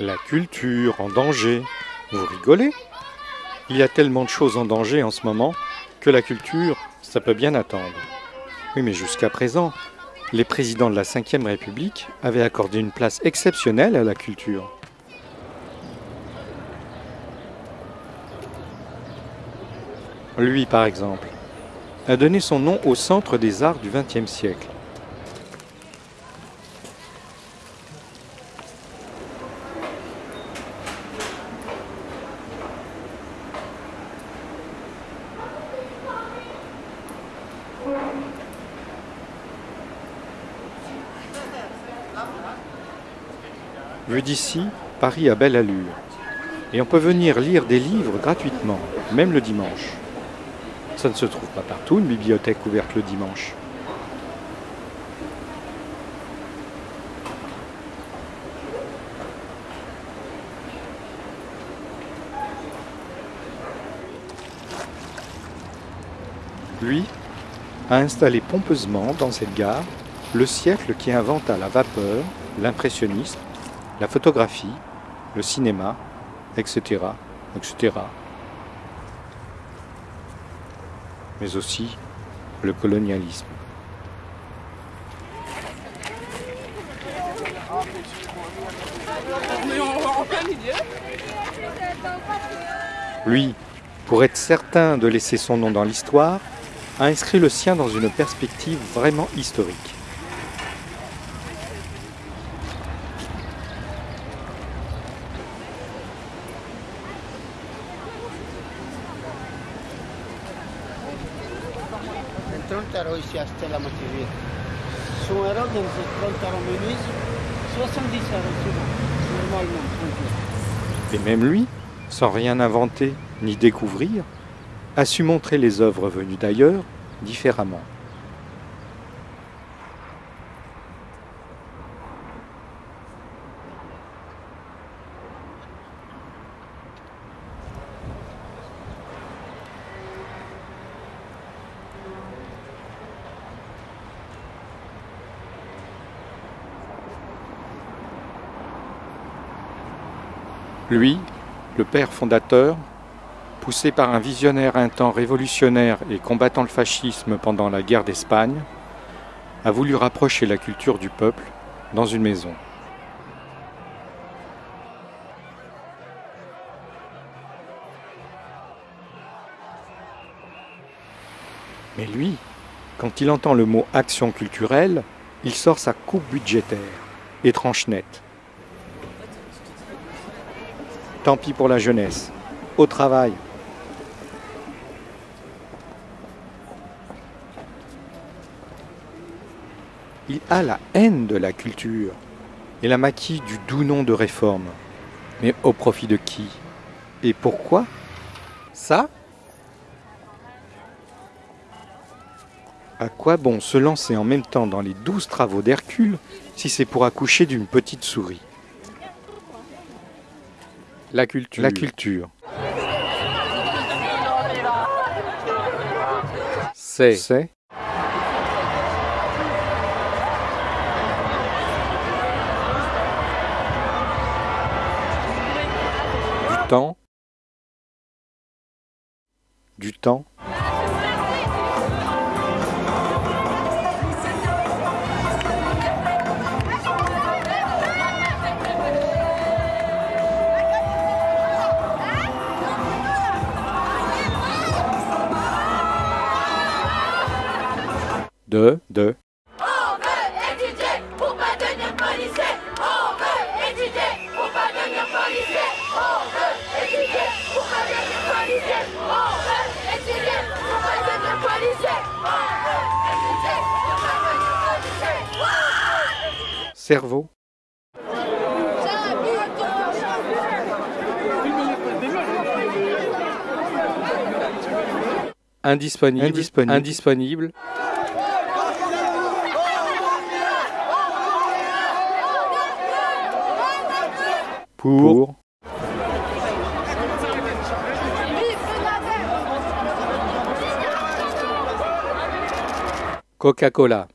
La culture en danger. Vous rigolez? Il y a tellement de choses en danger en ce moment que la culture, ça peut bien attendre. Oui, mais jusqu'à présent, les présidents de la Ve République avaient accordé une place exceptionnelle à la culture. Lui, par exemple, a donné son nom au centre des arts du XXe siècle. Vu d'ici, Paris a belle allure. Et on peut venir lire des livres gratuitement, même le dimanche. Ça ne se trouve pas partout, une bibliothèque ouverte le dimanche. Lui a installé pompeusement dans cette gare le siècle qui inventa la vapeur, l'impressionnisme, la photographie, le cinéma, etc., etc. Mais aussi le colonialisme. Lui, pour être certain de laisser son nom dans l'histoire, a inscrit le sien dans une perspective vraiment historique. Ici à Stella Son euro dans 30 euros menus, 70 euros normalement. Et même lui, sans rien inventer ni découvrir, a su montrer les œuvres venues d'ailleurs différemment. Lui, le père fondateur, poussé par un visionnaire un temps révolutionnaire et combattant le fascisme pendant la guerre d'Espagne, a voulu rapprocher la culture du peuple dans une maison. Mais lui, quand il entend le mot action culturelle, il sort sa coupe budgétaire, étrange nette. Tant pis pour la jeunesse. Au travail. Il a la haine de la culture et la maquille du doux nom de réforme. Mais au profit de qui? Et pourquoi? Ça? À quoi bon se lancer en même temps dans les douze travaux d'Hercule si c'est pour accoucher d'une petite souris? La culture. La culture. C'est. C'est. Du temps. Du temps. De, de. On veut étudier pour pas devenir policier. On veut étudier pour pas devenir policier. On veut étudier pour pas devenir policier. On veut étudier pour pas devenir policier. On veut étudier pour pas devenir policier. Cerveau. Indisponible. Indisponible. Indisponible. Pour, Coca-Cola.